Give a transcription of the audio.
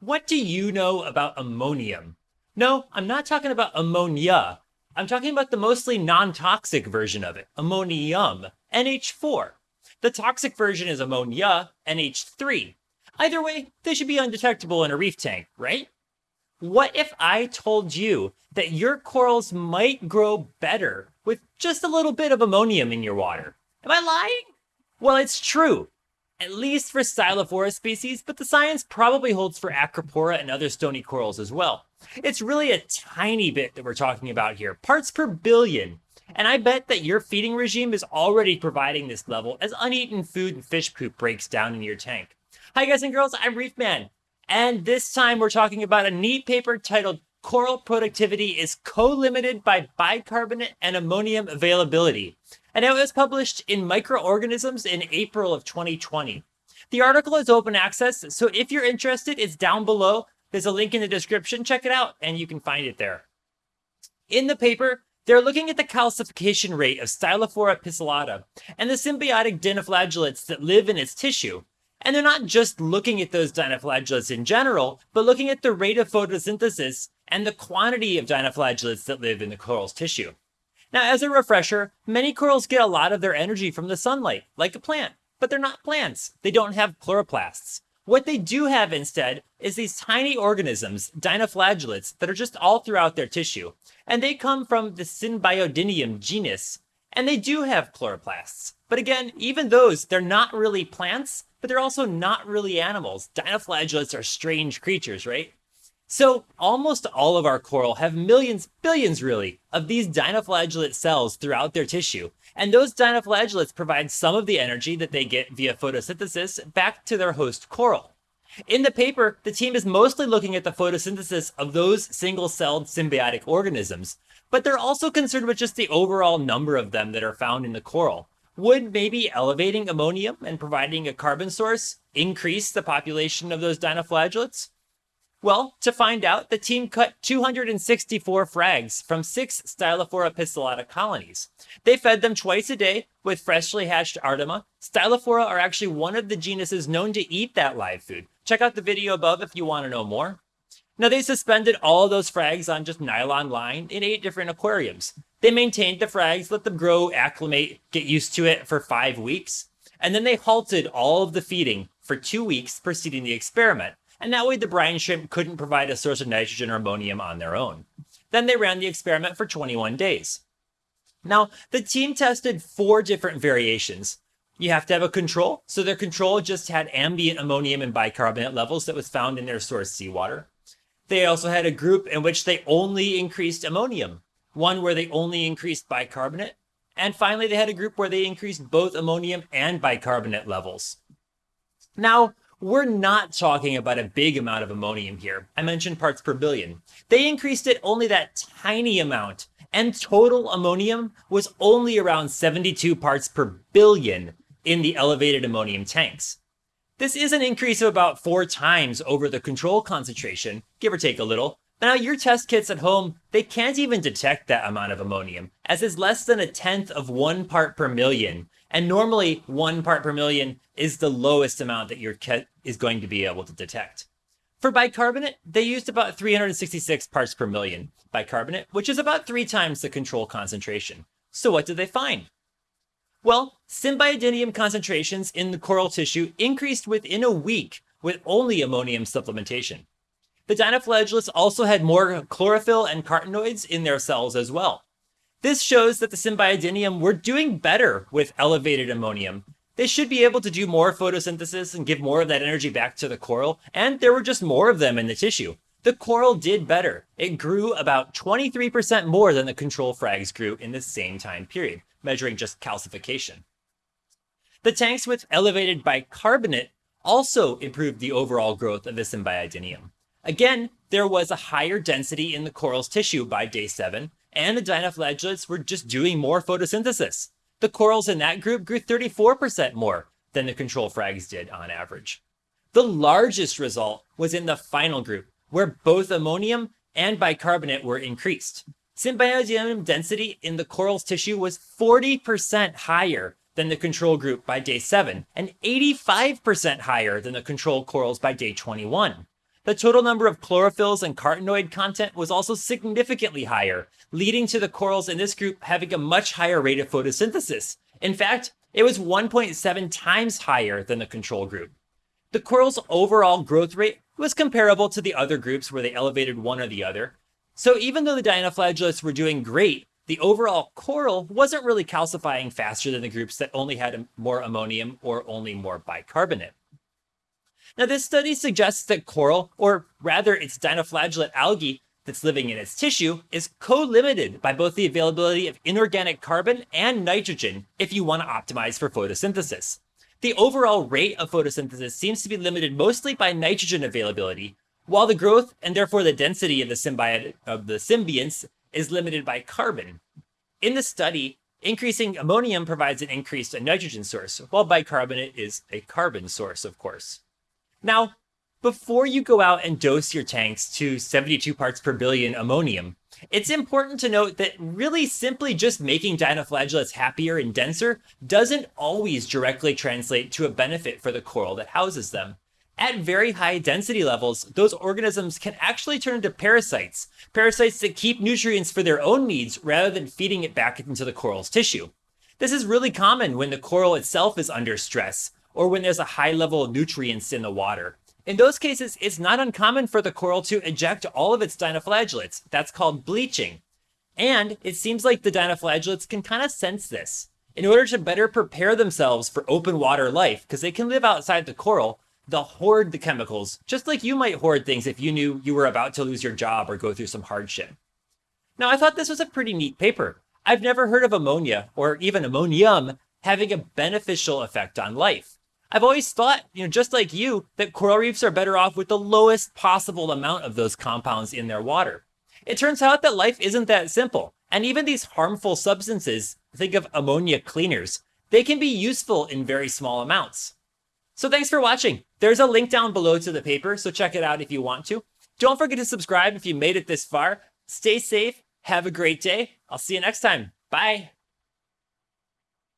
What do you know about ammonium? No, I'm not talking about ammonia. I'm talking about the mostly non toxic version of it, ammonium, NH4. The toxic version is ammonia, NH3. Either way, they should be undetectable in a reef tank, right? What if I told you that your corals might grow better with just a little bit of ammonium in your water? Am I lying? Well, it's true at least for Stylophora species, but the science probably holds for Acropora and other stony corals as well. It's really a tiny bit that we're talking about here, parts per billion. And I bet that your feeding regime is already providing this level as uneaten food and fish poop breaks down in your tank. Hi guys and girls, I'm Reefman. And this time we're talking about a neat paper titled Coral Productivity is Co-Limited by Bicarbonate and Ammonium Availability and it was published in Microorganisms in April of 2020. The article is open access, so if you're interested, it's down below. There's a link in the description. Check it out, and you can find it there. In the paper, they're looking at the calcification rate of Stylophora pistillata and the symbiotic dinoflagellates that live in its tissue. And they're not just looking at those dinoflagellates in general, but looking at the rate of photosynthesis and the quantity of dinoflagellates that live in the coral's tissue. Now, as a refresher, many corals get a lot of their energy from the sunlight, like a plant, but they're not plants. They don't have chloroplasts. What they do have instead is these tiny organisms, dinoflagellates, that are just all throughout their tissue. And they come from the Symbiodinium genus, and they do have chloroplasts. But again, even those, they're not really plants, but they're also not really animals. Dinoflagellates are strange creatures, right? So almost all of our coral have millions, billions really, of these dinoflagellate cells throughout their tissue. And those dinoflagellates provide some of the energy that they get via photosynthesis back to their host coral. In the paper, the team is mostly looking at the photosynthesis of those single-celled symbiotic organisms, but they're also concerned with just the overall number of them that are found in the coral. Would maybe elevating ammonium and providing a carbon source increase the population of those dinoflagellates? Well, to find out, the team cut 264 frags from six Stylophora pistillata colonies. They fed them twice a day with freshly hatched Artemia. Stylophora are actually one of the genuses known to eat that live food. Check out the video above if you want to know more. Now, they suspended all those frags on just nylon line in eight different aquariums. They maintained the frags, let them grow, acclimate, get used to it for five weeks, and then they halted all of the feeding for two weeks preceding the experiment and that way the brine shrimp couldn't provide a source of nitrogen or ammonium on their own. Then they ran the experiment for 21 days. Now, the team tested four different variations. You have to have a control, so their control just had ambient ammonium and bicarbonate levels that was found in their source seawater. They also had a group in which they only increased ammonium, one where they only increased bicarbonate, and finally they had a group where they increased both ammonium and bicarbonate levels. Now, we're not talking about a big amount of ammonium here. I mentioned parts per billion. They increased it only that tiny amount, and total ammonium was only around 72 parts per billion in the elevated ammonium tanks. This is an increase of about four times over the control concentration, give or take a little. Now, your test kits at home, they can't even detect that amount of ammonium, as it's less than a tenth of one part per million, and normally, one part per million is the lowest amount that your kit is going to be able to detect. For bicarbonate, they used about 366 parts per million bicarbonate, which is about three times the control concentration. So what did they find? Well, symbiodinium concentrations in the coral tissue increased within a week with only ammonium supplementation. The dinoflagellates also had more chlorophyll and carotenoids in their cells as well. This shows that the Symbiodinium were doing better with elevated ammonium. They should be able to do more photosynthesis and give more of that energy back to the coral, and there were just more of them in the tissue. The coral did better. It grew about 23% more than the control frags grew in the same time period, measuring just calcification. The tanks with elevated bicarbonate also improved the overall growth of the Symbiodinium. Again, there was a higher density in the coral's tissue by day 7, and the dinoflagellates were just doing more photosynthesis. The corals in that group grew 34% more than the control frags did on average. The largest result was in the final group, where both ammonium and bicarbonate were increased. Symbiodinium density in the coral's tissue was 40% higher than the control group by day 7 and 85% higher than the control corals by day 21. The total number of chlorophylls and carotenoid content was also significantly higher, leading to the corals in this group having a much higher rate of photosynthesis. In fact, it was 1.7 times higher than the control group. The coral's overall growth rate was comparable to the other groups where they elevated one or the other. So even though the dinoflagellates were doing great, the overall coral wasn't really calcifying faster than the groups that only had more ammonium or only more bicarbonate. Now, this study suggests that coral, or rather its dinoflagellate algae that's living in its tissue, is co-limited by both the availability of inorganic carbon and nitrogen if you want to optimize for photosynthesis. The overall rate of photosynthesis seems to be limited mostly by nitrogen availability, while the growth and therefore the density of the symbiote of the symbionts is limited by carbon. In the study, increasing ammonium provides an increased nitrogen source, while bicarbonate is a carbon source, of course. Now, before you go out and dose your tanks to 72 parts per billion ammonium, it's important to note that really simply just making dinoflagellates happier and denser doesn't always directly translate to a benefit for the coral that houses them. At very high density levels, those organisms can actually turn into parasites, parasites that keep nutrients for their own needs rather than feeding it back into the coral's tissue. This is really common when the coral itself is under stress, or when there's a high level of nutrients in the water. In those cases, it's not uncommon for the coral to eject all of its dinoflagellates. That's called bleaching. And it seems like the dinoflagellates can kind of sense this. In order to better prepare themselves for open water life, because they can live outside the coral, they'll hoard the chemicals, just like you might hoard things if you knew you were about to lose your job or go through some hardship. Now, I thought this was a pretty neat paper. I've never heard of ammonia, or even ammonium, having a beneficial effect on life. I've always thought, you know, just like you, that coral reefs are better off with the lowest possible amount of those compounds in their water. It turns out that life isn't that simple, and even these harmful substances, think of ammonia cleaners, they can be useful in very small amounts. So thanks for watching. There's a link down below to the paper, so check it out if you want to. Don't forget to subscribe if you made it this far. Stay safe, have a great day. I'll see you next time. Bye.